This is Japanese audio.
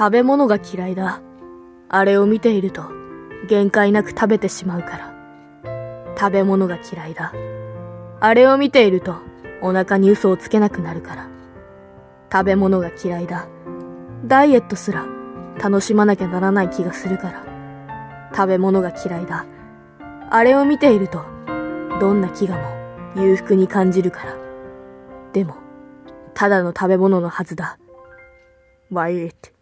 食べ物が嫌いだ。あれを見ていると、限界なく食べてしまうから。食べ物が嫌いだ。あれを見ていると、お腹に嘘をつけなくなるから。食べ物が嫌いだ。ダイエットすら楽しまなきゃならない気がするから。食べ物が嫌いだ。あれを見ていると、どんな飢餓も裕福に感じるから。でも、ただの食べ物のはずだ。Why it?